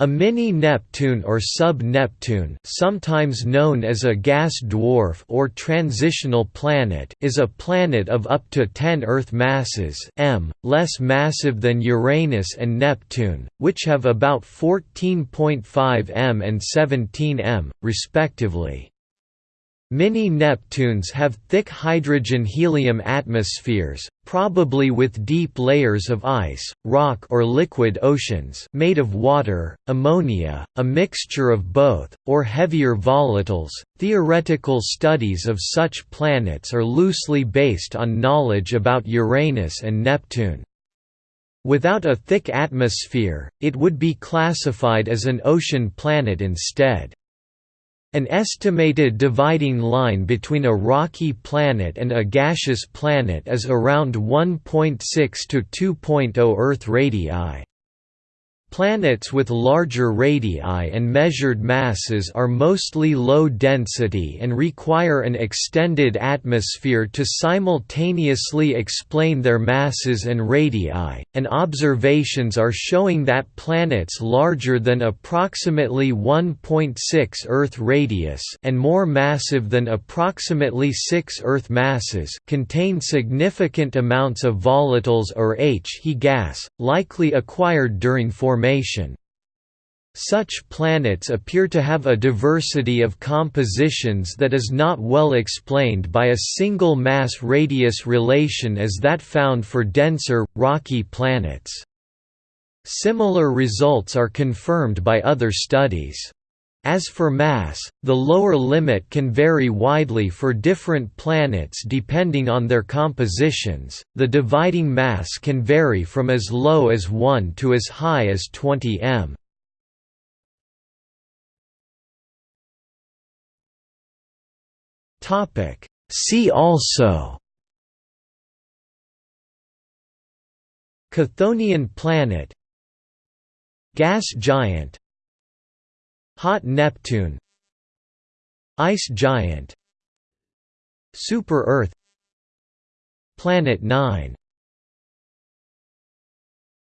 A mini-Neptune or sub-Neptune sometimes known as a gas dwarf or transitional planet is a planet of up to 10 Earth masses m, less massive than Uranus and Neptune, which have about 14.5 m and 17 m, respectively. Mini-Neptunes have thick hydrogen-helium atmospheres, probably with deep layers of ice, rock or liquid oceans made of water, ammonia, a mixture of both, or heavier volatiles. Theoretical studies of such planets are loosely based on knowledge about Uranus and Neptune. Without a thick atmosphere, it would be classified as an ocean planet instead. An estimated dividing line between a rocky planet and a gaseous planet is around 1.6 to 2.0 Earth radii. Planets with larger radii and measured masses are mostly low density and require an extended atmosphere to simultaneously explain their masses and radii, and observations are showing that planets larger than approximately 1.6 Earth radius and more massive than approximately 6 Earth masses contain significant amounts of volatiles or He gas, likely acquired during formation formation. Such planets appear to have a diversity of compositions that is not well explained by a single mass-radius relation as that found for denser, rocky planets. Similar results are confirmed by other studies. As for mass, the lower limit can vary widely for different planets depending on their compositions. The dividing mass can vary from as low as 1 to as high as 20 m. Topic: See also Chthonian planet Gas giant Hot Neptune Ice giant Super-Earth Planet 9